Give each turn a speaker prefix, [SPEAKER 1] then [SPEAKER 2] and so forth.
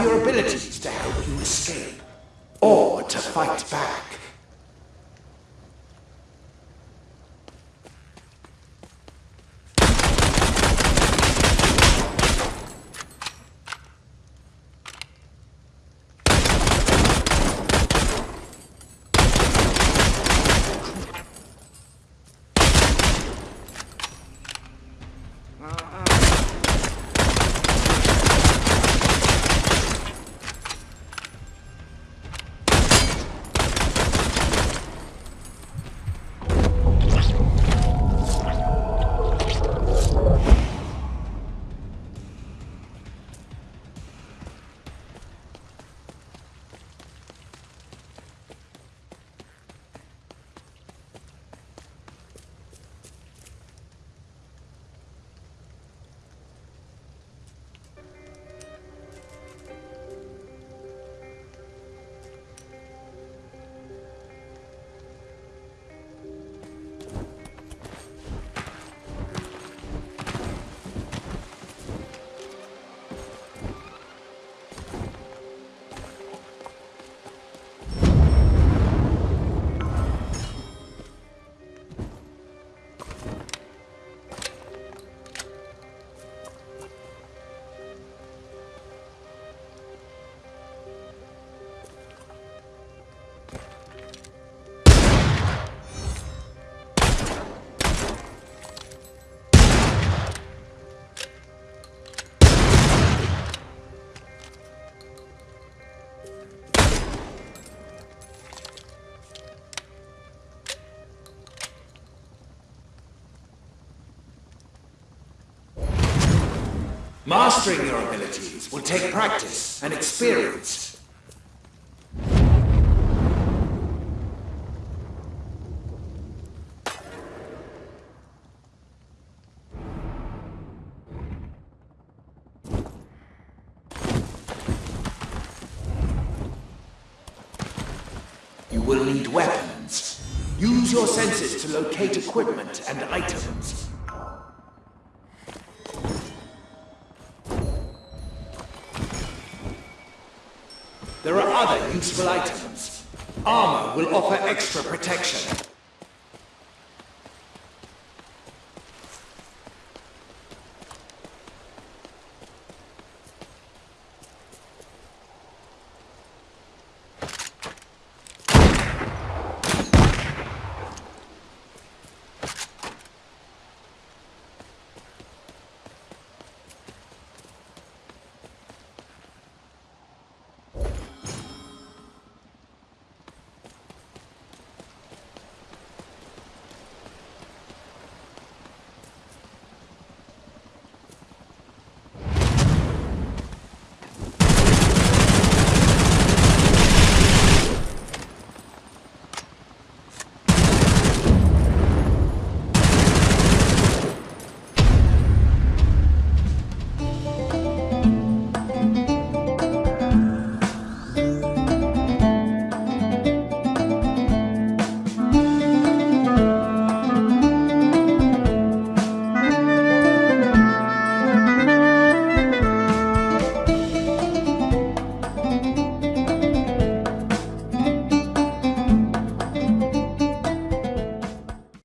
[SPEAKER 1] abilities to help you escape, or to fight back. Mastering your abilities will take practice and experience. You will need weapons. Use your senses to locate equipment and items. There are other useful items. Armor will offer extra protection.